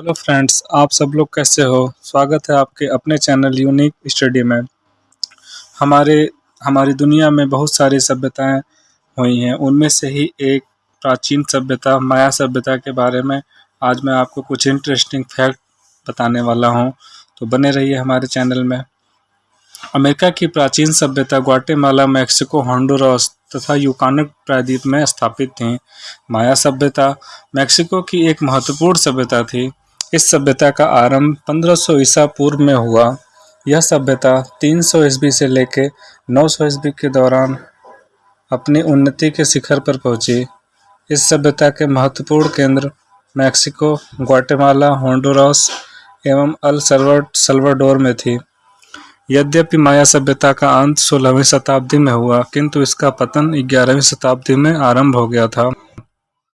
Hello friends, आप सब लोग कैसे हो? स्वागत है आपके अपने चैनल यूनिक स्टडी में। हमारे, हमारी दुनिया में बहुत सारी सभ्यताएँ हुई हैं। उनमें से ही एक प्राचीन सभ्यता, माया सभ्यता के बारे में आज मैं आपको कुछ इंटरेस्टिंग फैक्ट बताने वाला हूँ। तो बने रहिए हमारे चैनल में। अमेरिका की प्राचीन सभ्यता ग्वाटेमाला, मैक्सिको, हॉन्डुरास तथा यूकान प्रायद्वीप में स्थापित थी। माया सभ्यता मैक्सिको की एक महत्वपूर्ण सभ्यता थी। इस सभ्यता का आरंभ 1500 ईसा पूर्व में हुआ। यह सभ्यता 300 सौ ईस्वी से लेकर 900 सौ ईस्वी के दौरान अपनी उन्नति के शिखर पर पहुँची। इस सभ्यता के महत्वपूर्ण केंद्र मैक्सिको, ग्वाटेमाला, होंडुरास एवं अल सल्वर सल्वाडोर में थी। यद्यपि माया सभ्यता का अंत 16वीं शताब्दी में हुआ, किंतु इसका पतन 11वीं शताब्दी में आरंभ हो गया था।